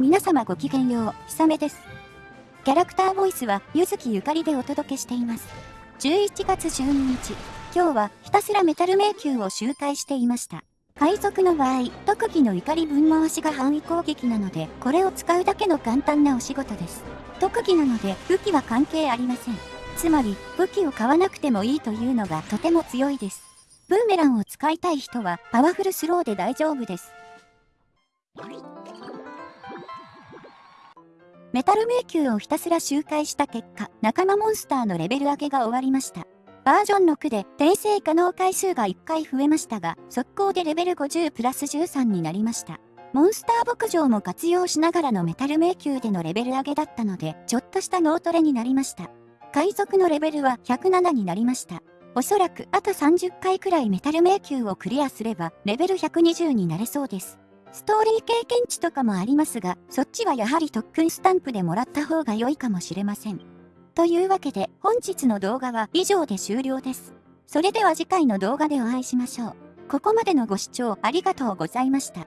皆様ごきげんよう、ひさめです。キャラクターボイスは、ゆずきゆかりでお届けしています。11月12日、今日はひたすらメタル迷宮を周回していました。海賊の場合、特技の怒り分回しが範囲攻撃なので、これを使うだけの簡単なお仕事です。特技なので、武器は関係ありません。つまり、武器を買わなくてもいいというのがとても強いです。ブーメランを使いたい人は、パワフルスローで大丈夫です。メタル迷宮をひたすら周回した結果、仲間モンスターのレベル上げが終わりました。バージョン6で転生可能回数が1回増えましたが、速攻でレベル50プラス13になりました。モンスター牧場も活用しながらのメタル迷宮でのレベル上げだったので、ちょっとした脳トレになりました。海賊のレベルは107になりました。おそらくあと30回くらいメタル迷宮をクリアすれば、レベル120になれそうです。ストーリー経験値とかもありますが、そっちはやはり特訓スタンプでもらった方が良いかもしれません。というわけで、本日の動画は以上で終了です。それでは次回の動画でお会いしましょう。ここまでのご視聴ありがとうございました。